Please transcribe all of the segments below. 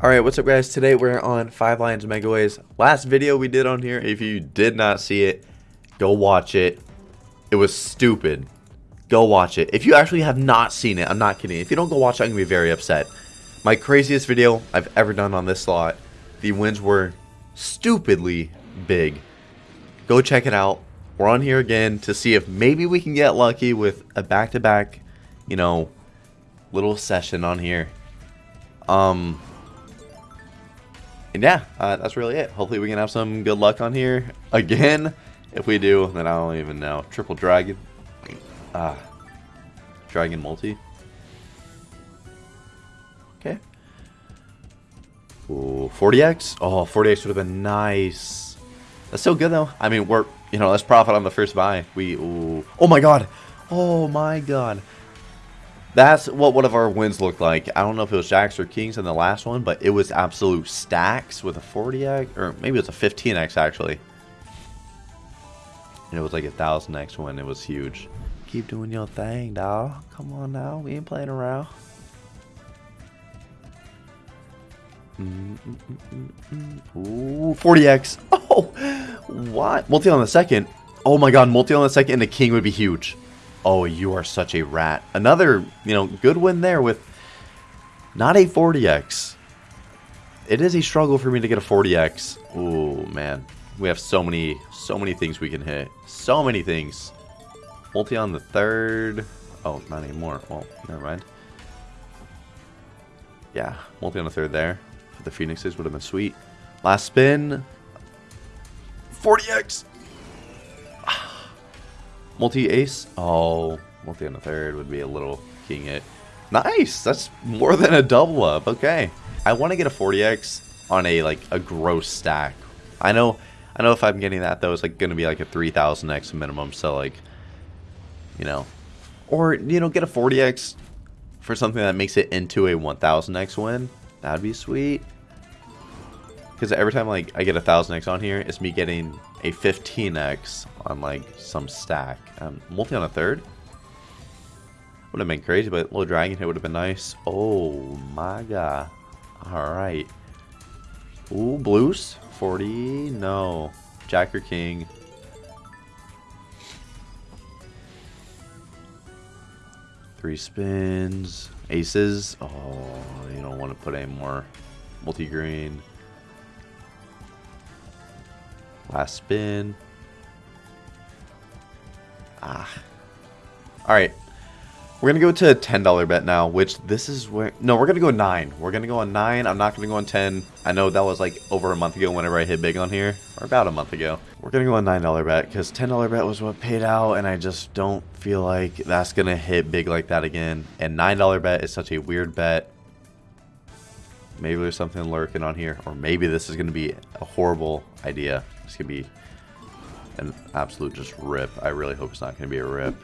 Alright, what's up guys? Today we're on 5 Lions Megaways. Last video we did on here, if you did not see it, go watch it. It was stupid. Go watch it. If you actually have not seen it, I'm not kidding. If you don't go watch it, I'm to be very upset. My craziest video I've ever done on this slot. The wins were stupidly big. Go check it out. We're on here again to see if maybe we can get lucky with a back-to-back, -back, you know, little session on here. Um, and yeah, uh, that's really it. Hopefully we can have some good luck on here again. If we do, then I don't even know. Triple Dragon. Ah. Dragon Multi. Okay. Ooh, 40x? Oh, 40x would have been nice. That's so good though. I mean, we're, you know, let's profit on the first buy. We, ooh. Oh my god. Oh my god. That's what one of our wins looked like. I don't know if it was Jacks or Kings in the last one, but it was absolute stacks with a 40x, or maybe it was a 15x actually. And it was like a 1000x win. It was huge. Keep doing your thing, dawg. Come on now. We ain't playing around. Ooh, 40x. Oh, what? Multi on the second. Oh my god, multi on the second and the king would be huge. Oh, you are such a rat. Another, you know, good win there with not a 40x. It is a struggle for me to get a 40x. Oh, man. We have so many, so many things we can hit. So many things. Multi on the third. Oh, not anymore. Well, never mind. Yeah, multi on the third there. For the Phoenixes would have been sweet. Last spin. 40x. Multi-ace? Oh, multi on the third would be a little king it. Nice! That's more than a double up. Okay. I want to get a 40x on a, like, a gross stack. I know I know if I'm getting that, though, it's, like, to be, like, a 3000x minimum. So, like, you know. Or, you know, get a 40x for something that makes it into a 1000x win. That'd be sweet. Because every time, like, I get a 1000x on here, it's me getting a 15x on like some stack. Um, multi on a third? Would have been crazy, but little dragon hit would have been nice. Oh my god. Alright. Ooh, blues? 40? No. Jack or king. Three spins. Aces. Oh, you don't want to put any more multi-green. Last spin. Ah. Alright. We're going to go to a $10 bet now, which this is where... No, we're going to go 9. We're going to go on 9. I'm not going to go on 10. I know that was like over a month ago whenever I hit big on here. Or about a month ago. We're going to go on $9 bet because $10 bet was what paid out. And I just don't feel like that's going to hit big like that again. And $9 bet is such a weird bet. Maybe there's something lurking on here. Or maybe this is going to be a horrible idea. This could be an absolute just rip. I really hope it's not going to be a rip.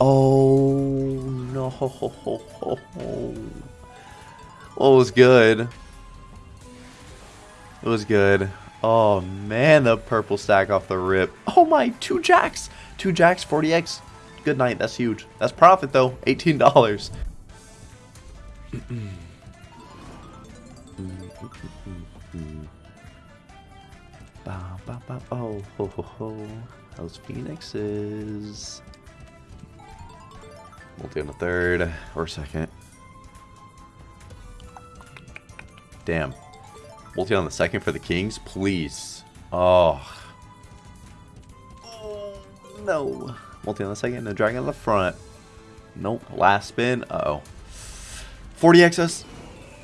Oh no! Oh, it was good. It was good. Oh man, the purple stack off the rip. Oh my, two jacks, two jacks, 40x. Good night. That's huge. That's profit though ba, ba, ba. Oh, ho, ho, ho. Those Phoenixes? Multi on the third or second. Damn. Multi on the second for the Kings, please. Oh. oh no. Multi on the second and a dragon on the front. Nope. Last spin. Uh-oh. 40xs.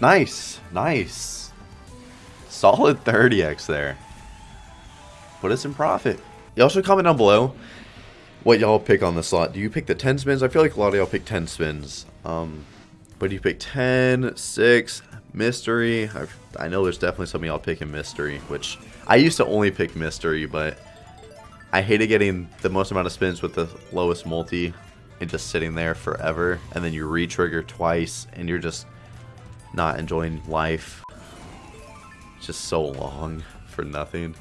Nice. Nice. Solid 30x there. Put us in profit. Y'all should comment down below what y'all pick on the slot. Do you pick the 10 spins? I feel like a lot of y'all pick 10 spins. Um, but do you pick 10, 6, mystery? i I know there's definitely some y'all picking mystery, which I used to only pick mystery, but I hated getting the most amount of spins with the lowest multi and just sitting there forever. And then you re-trigger twice and you're just not enjoying life. It's just so long for nothing.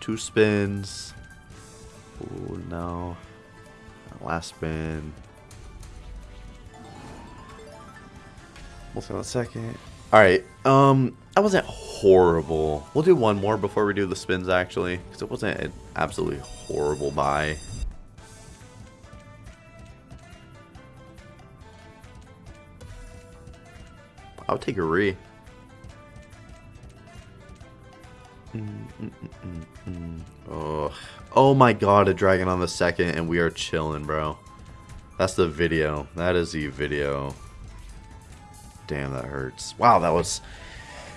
Two spins. Oh no. Last spin. We'll on a second. Alright, um, that wasn't horrible. We'll do one more before we do the spins, actually. Because it wasn't an absolutely horrible buy. I'll take a re. Mm, mm, mm, oh. oh my god, a dragon on the second, and we are chilling, bro. That's the video. That is the video. Damn, that hurts. Wow, that was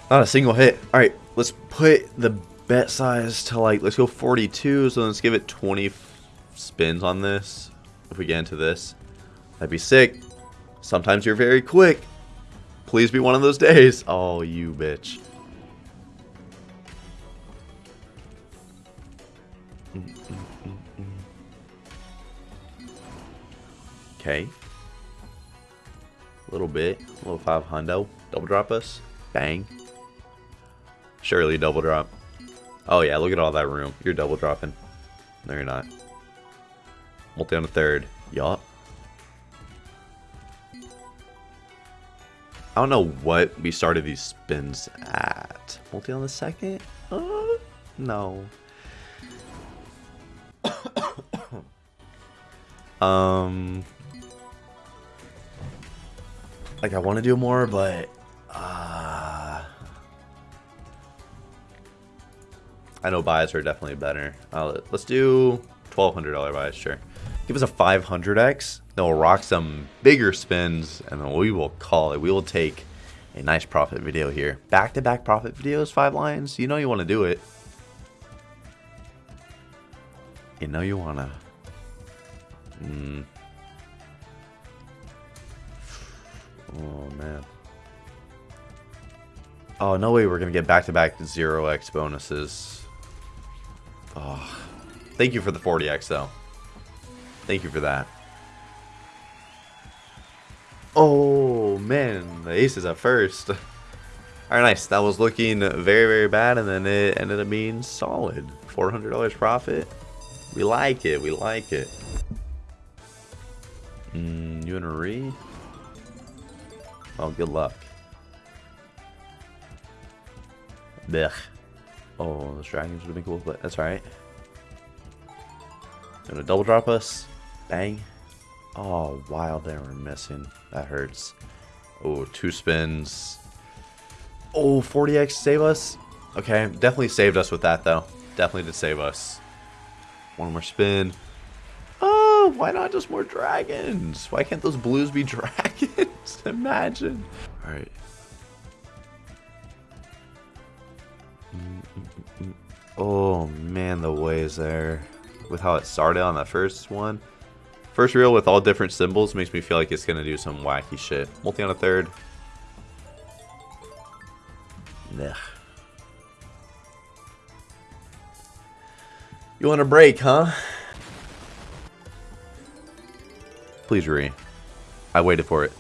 not a single hit. All right, let's put the bet size to like, let's go 42. So let's give it 20 spins on this. If we get into this, that'd be sick. Sometimes you're very quick. Please be one of those days. Oh, you bitch. Okay. A little bit. A little five hundo. Double drop us. Bang. Surely double drop. Oh yeah, look at all that room. You're double dropping. No, you're not. Multi on the third. Yup. I don't know what we started these spins at. Multi on the second? Uh, no. um, like I want to do more, but I know buys are definitely better. Uh, let's do $1,200 buys, sure. Give us a 500x, then we'll rock some bigger spins, and then we will call it. We will take a nice profit video here. Back-to-back -back profit videos, Five Lions. You know you want to do it. You know you want to. Mm. Oh, man. Oh, no way we're going to get back-to-back 0x bonuses. Oh. Thank you for the 40x, though. Thank you for that. Oh, man. The aces at first. Alright, nice. That was looking very, very bad, and then it ended up being solid. $400 profit. We like it. We like it. Mm, you in a re? Oh, good luck. Blech. Oh, those dragons would have been cool, but that's alright. Gonna double drop us. Bang. Oh, wow, they were missing. That hurts. Oh, two spins. Oh, 40x save us? Okay, definitely saved us with that, though. Definitely did save us. One more spin. Oh, why not just more dragons? Why can't those blues be dragons? Imagine. All right. Oh, man, the ways there. With how it started on that first one. First reel with all different symbols makes me feel like it's going to do some wacky shit. Multi on a third. Ugh. You want a break, huh? Please re. I waited for it.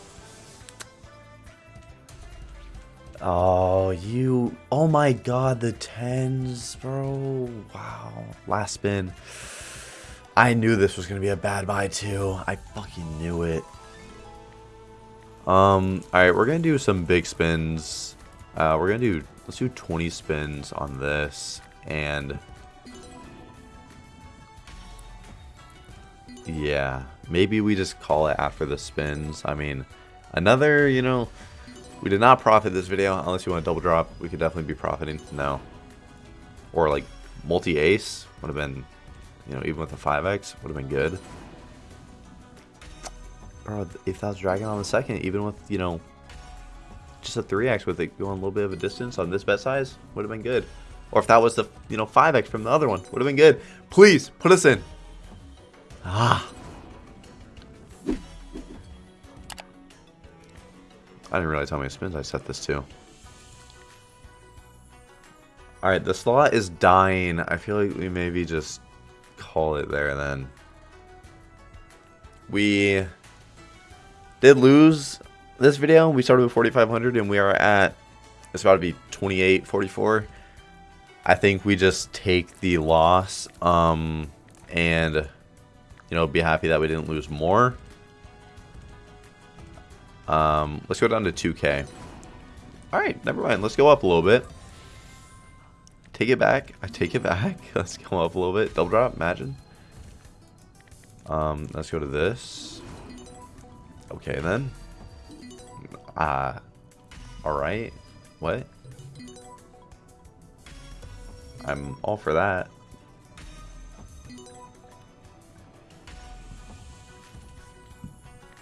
Oh, you... Oh my god, the tens, bro. Wow. Last spin. I knew this was going to be a bad buy, too. I fucking knew it. Um, alright, we're going to do some big spins. Uh, we're going to do... Let's do 20 spins on this. And... Yeah, maybe we just call it after the spins. I mean, another, you know... We did not profit this video, unless you want to double drop. We could definitely be profiting. No. Or like multi-ace would have been you know, even with the 5x, would have been good. Bro, if that was Dragon on the second, even with, you know, just a 3x with it going a little bit of a distance on this bet size, would have been good. Or if that was the, you know, 5x from the other one, would have been good. Please, put us in. Ah. I didn't realize how many spins I set this to. Alright, the slot is dying. I feel like we maybe just call it there then. We did lose this video. We started with 4,500 and we are at It's about to be 28, 44. I think we just take the loss um, and, you know, be happy that we didn't lose more. Um, let's go down to 2K. All right, never mind. Let's go up a little bit. Take it back. I take it back. Let's go up a little bit. Double drop, imagine. Um, let's go to this. Okay, then. Ah. Uh, Alright. What? I'm all for that.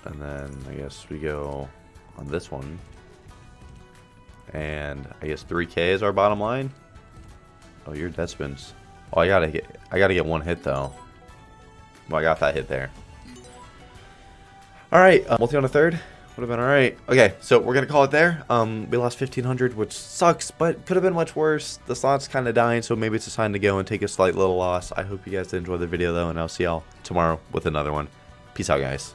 And then I guess we go on this one. And I guess 3k is our bottom line. Oh, you're dead spins. Oh, I gotta get I gotta get one hit though. Well, I got that hit there. All right, uh, multi on a third would have been all right. Okay, so we're gonna call it there. Um, we lost 1500, which sucks, but could have been much worse. The slot's kind of dying, so maybe it's a sign to go and take a slight little loss. I hope you guys did enjoy the video though, and I'll see y'all tomorrow with another one. Peace out, guys.